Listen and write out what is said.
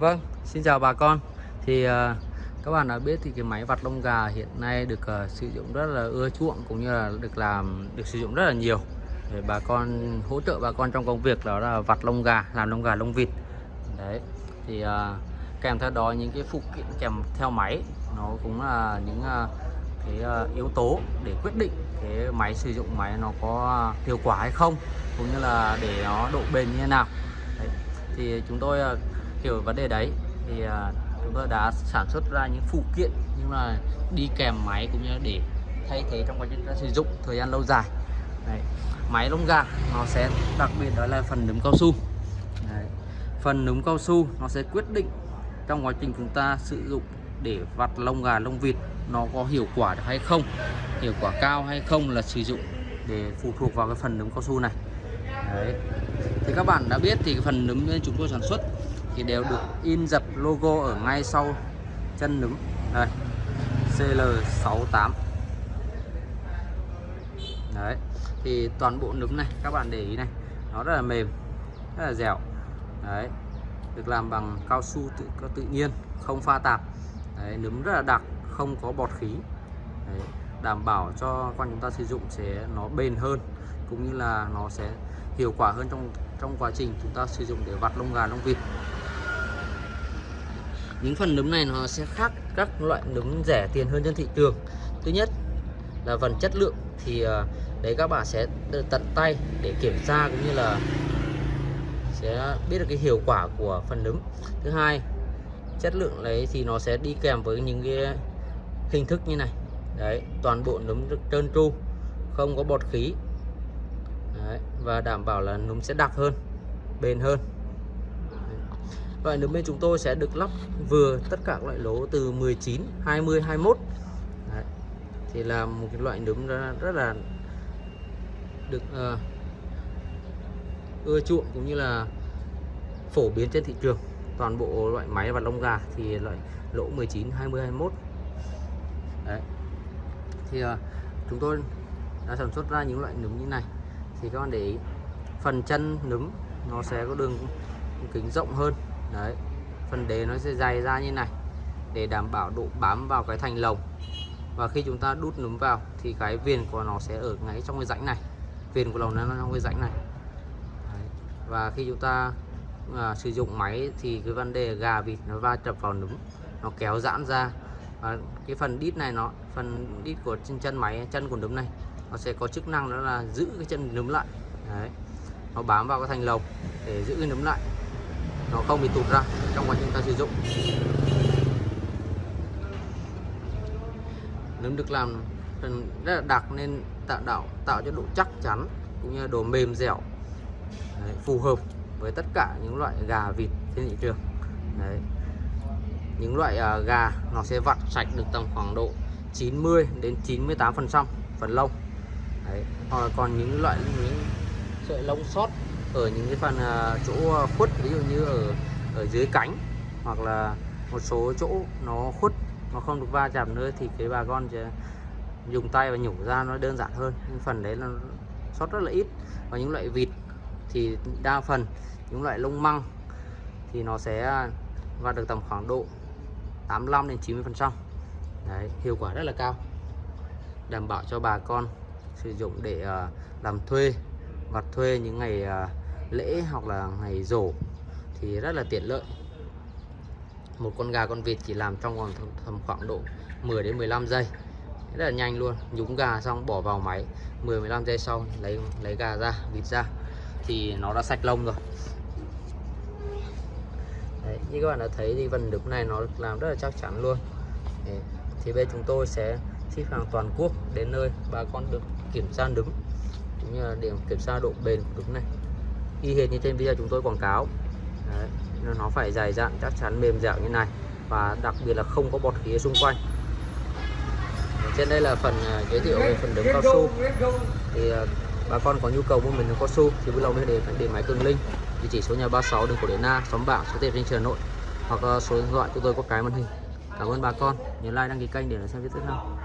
Vâng, xin chào bà con. Thì uh, các bạn đã biết thì cái máy vặt lông gà hiện nay được uh, sử dụng rất là ưa chuộng cũng như là được làm được sử dụng rất là nhiều để bà con hỗ trợ bà con trong công việc đó là vặt lông gà, làm lông gà lông vịt. Đấy. Thì uh, kèm theo đó những cái phụ kiện kèm theo máy nó cũng là những uh, cái uh, yếu tố để quyết định cái máy sử dụng máy nó có hiệu quả hay không cũng như là để nó độ bền như thế nào. Đấy. Thì chúng tôi uh, hiểu vấn đề đấy thì à, chúng tôi đã sản xuất ra những phụ kiện nhưng mà đi kèm máy cũng như để thay thế trong quá trình ta sử dụng thời gian lâu dài đấy. máy lông gà nó sẽ đặc biệt đó là phần núm cao su đấy. phần núm cao su nó sẽ quyết định trong quá trình chúng ta sử dụng để vặt lông gà, lông vịt nó có hiệu quả được hay không, hiệu quả cao hay không là sử dụng để phụ thuộc vào cái phần núm cao su này đấy, thì các bạn đã biết thì cái phần núm chúng tôi sản xuất thì đều được in dập logo ở ngay sau chân núm. Đây CL68 đấy thì toàn bộ nấm này các bạn để ý này nó rất là mềm rất là dẻo. Đấy được làm bằng cao su tự tự nhiên không pha tạp. Đấy, nấm rất là đặc không có bọt khí. Đấy, đảm bảo cho con chúng ta sử dụng sẽ nó bền hơn cũng như là nó sẽ hiệu quả hơn trong trong quá trình chúng ta sử dụng để vặt lông gà lông vịt những phần nấm này nó sẽ khác các loại nấm rẻ tiền hơn trên thị trường. Thứ nhất là phần chất lượng thì ờ, đấy các bạn sẽ tận tay để kiểm tra cũng như là sẽ biết được cái hiệu quả của phần nấm. Thứ hai chất lượng đấy thì nó sẽ đi kèm với những cái hình thức như này. Đấy toàn bộ nấm được trơn tru không có bọt khí. Đấy, và đảm bảo là nấm sẽ đặc hơn bền hơn. Loại nấm bên chúng tôi sẽ được lắp vừa tất cả các loại lỗ từ 19, 20, 21 Đấy. Thì là một cái loại nấm rất, là được uh, ưa chuộng cũng như là phổ biến trên thị trường. Toàn bộ loại máy và lông gà thì loại lỗ 19, 20, 21 Đấy. Thì uh, chúng tôi đã sản xuất ra những loại nấm như này. Thì các bạn để ý phần chân nấm nó sẽ có đường kính rộng hơn đấy phần đế nó sẽ dày ra như này để đảm bảo độ bám vào cái thành lồng. Và khi chúng ta đút núm vào thì cái viền của nó sẽ ở ngay trong cái rãnh này. Viền của lồng nó trong cái rãnh này. Đấy. và khi chúng ta à, sử dụng máy thì cái vấn đề gà vịt nó va chập vào núm nó kéo giãn ra. Và cái phần đít này nó phần đít của chân chân máy chân của núm này nó sẽ có chức năng đó là giữ cái chân núm lại. Đấy nó bám vào cái thành lồng để giữ cái núm lại nó không bị tụt ra trong quá trình ta sử dụng nấm được làm rất là đặc nên tạo đạo tạo cho độ chắc chắn cũng như độ mềm dẻo Đấy, phù hợp với tất cả những loại gà vịt trên thị trường Đấy. những loại uh, gà nó sẽ vặt sạch được tầm khoảng độ 90 đến 98 phần trăm phần lông Đấy. hoặc còn những loại những sợi lông sót ở những cái phần uh, chỗ à, khuất ví dụ như ở ở dưới cánh hoặc là một số chỗ nó khuất nó không được va chạm nữa thì cái bà con sẽ dùng tay và nhổ ra nó đơn giản hơn. Nhưng phần đấy là sót rất là ít. Và những loại vịt thì đa phần những loại lông măng thì nó sẽ va được tầm khoảng độ 85 đến 90 phần trăm. Đấy hiệu quả rất là cao. Đảm bảo cho bà con sử dụng để à, làm thuê vặt thuê những ngày à, lễ hoặc là ngày rổ thì rất là tiện lợi. Một con gà con vịt chỉ làm trong vòng tầm khoảng độ 10 đến 15 giây. Rất là nhanh luôn. Nhúng gà xong bỏ vào máy. 10 15 giây sau lấy lấy gà ra vịt ra. Thì nó đã sạch lông rồi. Đấy, như các bạn đã thấy thì phần đục này nó làm rất là chắc chắn luôn. Đấy, thì bên chúng tôi sẽ ship hàng toàn quốc đến nơi. Bà con được kiểm tra đứng cũng như là điểm kiểm tra độ bền của đứng này. Y hệt như trên video chúng tôi quảng cáo. Đấy, nó phải dài dặn chắc chắn mềm dẻo như này. Và đặc biệt là không có bọt khí xung quanh. Trên đây là phần à, giới thiệu về phần đống cao su. Thì à, bà con có nhu cầu mua mình đống cao su thì vui lòng liên hệ điện máy cường linh địa chỉ số nhà 36 đường cổ điển na xóm bảng số tiền trên trường nội. Hoặc à, số điện thoại của tôi có cái màn hình. Cảm ơn bà con. Nhớ like đăng ký kênh để xem video tiếp theo.